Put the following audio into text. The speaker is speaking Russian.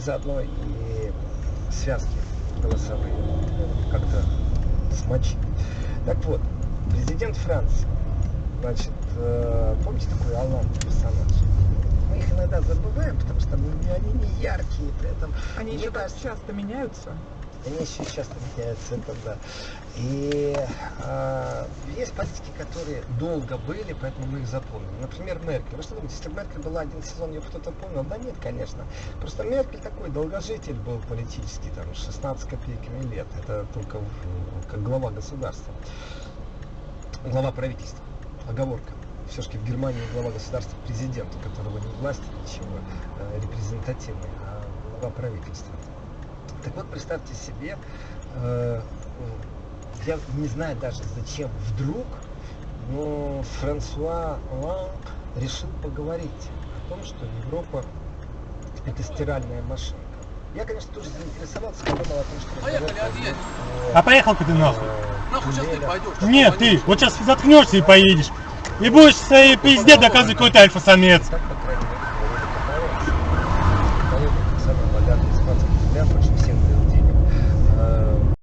и заодно и связки голосовые как-то смочить. Так вот, президент Франции, значит, э, помните такой Алан персонаж? Мы их иногда забываем, потому что они, не яркие, при этом... Они еще кажется, часто меняются. они еще часто меняются, это да. И а, политики, которые долго были, поэтому мы их запомним. Например, Меркель. Вы что думаете, если бы Меркель была один сезон, ее кто-то помнил? Да нет, конечно. Просто Меркель такой долгожитель был политический, там, 16 копейками лет. Это только в- как глава государства. Глава правительства. Оговорка. Все-таки в Германии глава государства президент, у которого не власть, ничего э, репрезентативный, а глава правительства. Так вот, представьте себе, э, я не знаю даже зачем вдруг, но Франсуа Оланд решил поговорить о том, что Европа это стиральная машинка. Я, конечно, тоже заинтересовался, подумал о том, что... Поехали, отъедем. пойдет А поехал-ка ты нахуй. э, Нахуй сейчас ты пойдешь. Нет, ты, вот сейчас заткнешься и поедешь. И будешь своей пизде доказывать, какой ты альфа-самец. Так